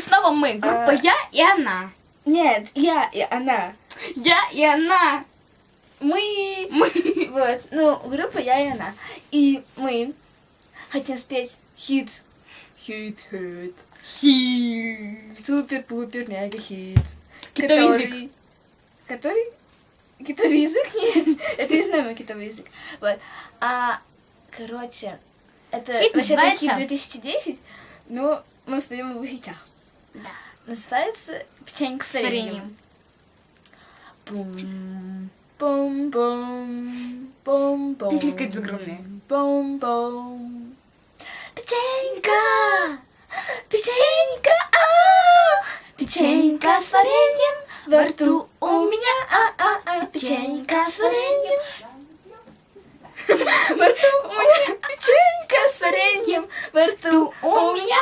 снова мы. Группа А. я и она. Нет, я и она. Я и она. Мы... Мы. Вот, ну, группа я и она. И мы хотим спеть хит. Хит, хит. Хи. Супер-пупер мега хит. Китовый Который... Который? Китовый язык? Нет, это из нами китовый язык. Вот. А, короче, это Хит вообще-то хит 2010, но мы споем его сейчас. Да. Называется «Печенька с вареньем». Бум, бум, бум, бум, бум. Песня какая-то загромная. Бум, бум. Печенька, печенька, а, печенька с вареньем во рту у меня, а, а, а, печенька с вареньем. Во рту у меня печенька с вареньем, во рту у меня,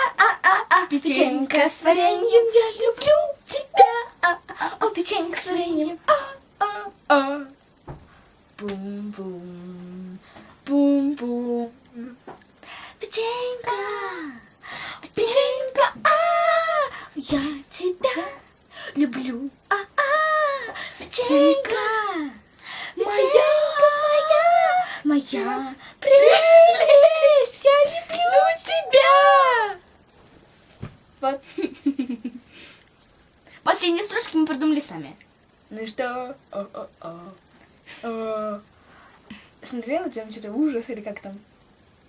печенька с вареньем, я люблю тебя, а, а, о, печенька с вареньем, а, а, а. Бум-бум, бум-бум. Печенька, печенька, а, я тебя люблю, а, а, печенька, печенька. Моя, моя. прелесть, я люблю тебя. Вот. Последние строчки мы придумали сами. Ну и что? О, о, о. О. Смотрела там что-то ужас или как там?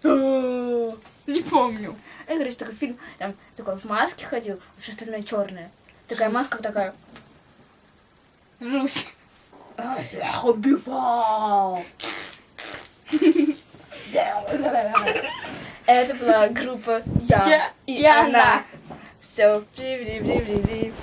О. Не помню. Ну, короче, такой фильм, там такой в маске ходил, а все остальное черное. Такая маска такая. Жусь. Я убивал. Это была группа Я, Я и, и она. она. Все, привет, привет, привет.